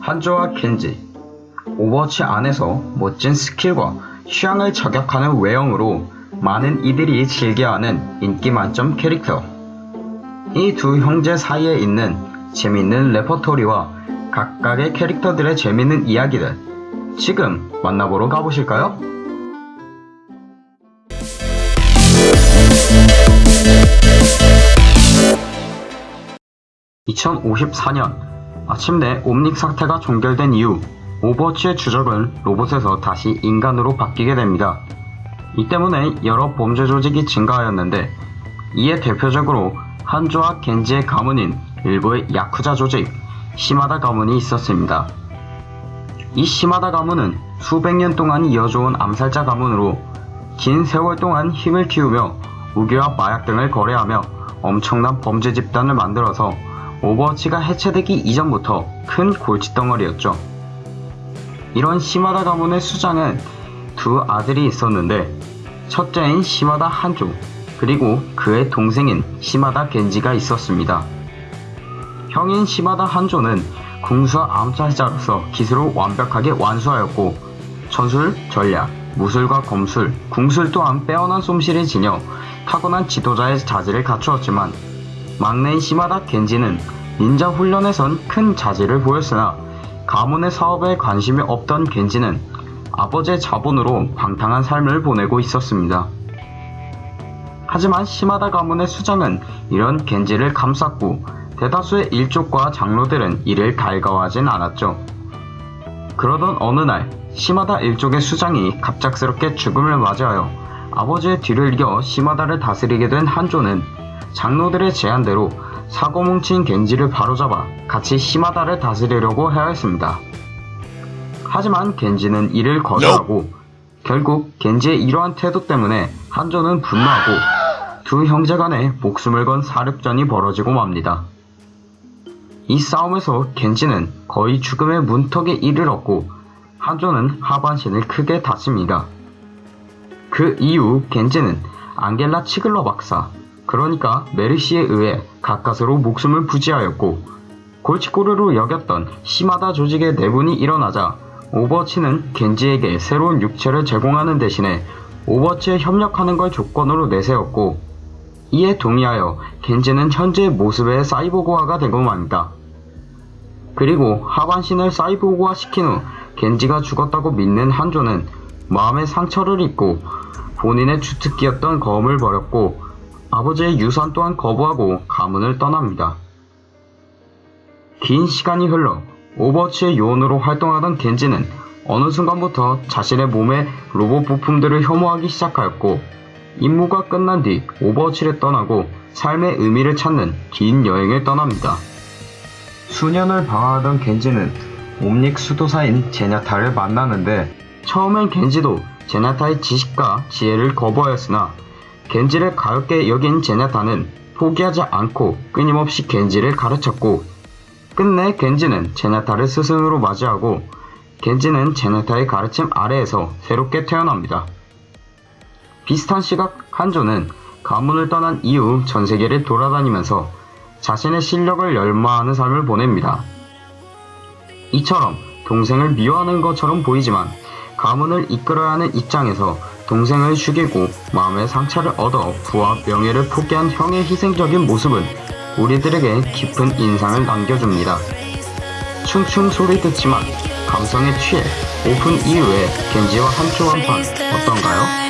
한조와 겐지 오버워치 안에서 멋진 스킬과 취향을 저격하는 외형으로 많은 이들이 즐겨하는 인기 만점 캐릭터 이 두 형제 사이에 있는 재밌는 레퍼토리와 각각의 캐릭터들의 재밌는 이야기들 지금 만나보러 가보실까요? 2054년 마침내 옴닉 사태가 종결된 이후 오버워치의 주적은 로봇에서 다시 인간으로 바뀌게 됩니다. 이 때문에 여러 범죄 조직이 증가하였는데 이에 대표적으로 한조와 겐지의 가문인 일부의 야쿠자 조직 시마다 가문이 있었습니다. 이 시마다 가문은 수백 년 동안 이어져온 암살자 가문으로 긴 세월 동안 힘을 키우며 무기와 마약 등을 거래하며 엄청난 범죄 집단을 만들어서 오버워치가 해체되기 이전부터 큰 골칫덩어리였죠. 이런 시마다 가문의 수장은 두 아들이 있었는데 첫째인 시마다 한조 그리고 그의 동생인 시마다 겐지가 있었습니다. 형인 시마다 한조는 궁수와 암살자로서 기술을 완벽하게 완수하였고 전술, 전략, 무술과 검술, 궁술 또한 빼어난 솜씨를 지녀 타고난 지도자의 자질을 갖추었지만 막내인 시마다 겐지는 닌자 훈련에선 큰 자질을 보였으나 가문의 사업에 관심이 없던 겐지는 아버지의 자본으로 방탕한 삶을 보내고 있었습니다. 하지만 시마다 가문의 수장은 이런 겐지를 감쌌고 대다수의 일족과 장로들은 이를 달가워하진 않았죠. 그러던 어느 날 시마다 일족의 수장이 갑작스럽게 죽음을 맞이하여 아버지의 뒤를 이어 시마다를 다스리게 된 한조는 장로들의 제안대로 사고 뭉친 겐지를 바로잡아 같이 시마다를 다스리려고 해야 했습니다. 하지만 겐지는 이를 거절하고 결국 겐지의 이러한 태도 때문에 한조는 분노하고 두 형제 간에 목숨을 건 사륙전이 벌어지고 맙니다. 이 싸움에서 겐지는 거의 죽음의 문턱에 이르렀고 한조는 하반신을 크게 다칩니다. 그 이후 겐지는 앙겔라 치글러 박사, 그러니까 메르시에 의해 가까스로 목숨을 부지하였고 골칫거리로 여겼던 시마다 조직의 내분이 일어나자 오버워치는 겐지에게 새로운 육체를 제공하는 대신에 오버워치에 협력하는 걸 조건으로 내세웠고 이에 동의하여 겐지는 현재의 모습의 사이보그화가 되고 맙니다. 그리고 하반신을 사이보그화 시킨 후 겐지가 죽었다고 믿는 한조는 마음의 상처를 입고 본인의 주특기였던 검을 버렸고 아버지의 유산 또한 거부하고 가문을 떠납니다. 긴 시간이 흘러 오버워치의 요원으로 활동하던 겐지는 어느 순간부터 자신의 몸에 로봇 부품들을 혐오하기 시작하였고 임무가 끝난 뒤 오버워치를 떠나고 삶의 의미를 찾는 긴 여행을 떠납니다. 수년을 방황하던 겐지는 옴닉 수도사인 제냐타를 만나는데 처음엔 겐지도 제냐타의 지식과 지혜를 거부하였으나 겐지를 가엽게 여긴 제냐타는 포기하지 않고 끊임없이 겐지를 가르쳤고 끝내 겐지는 제냐타를 스승으로 맞이하고 겐지는 제냐타의 가르침 아래에서 새롭게 태어납니다. 비슷한 시각 한조는 가문을 떠난 이후 전세계를 돌아다니면서 자신의 실력을 열마하는 삶을 보냅니다. 이처럼 동생을 미워하는 것처럼 보이지만 가문을 이끌어야 하는 입장에서 동생을 죽이고 마음의 상처를 얻어 부와 명예를 포기한 형의 희생적인 모습은 우리들에게 깊은 인상을 남겨줍니다. 충충 소리 듣지만 감성에 취해 오픈 이후에 겐지와 한초 한판 어떤가요?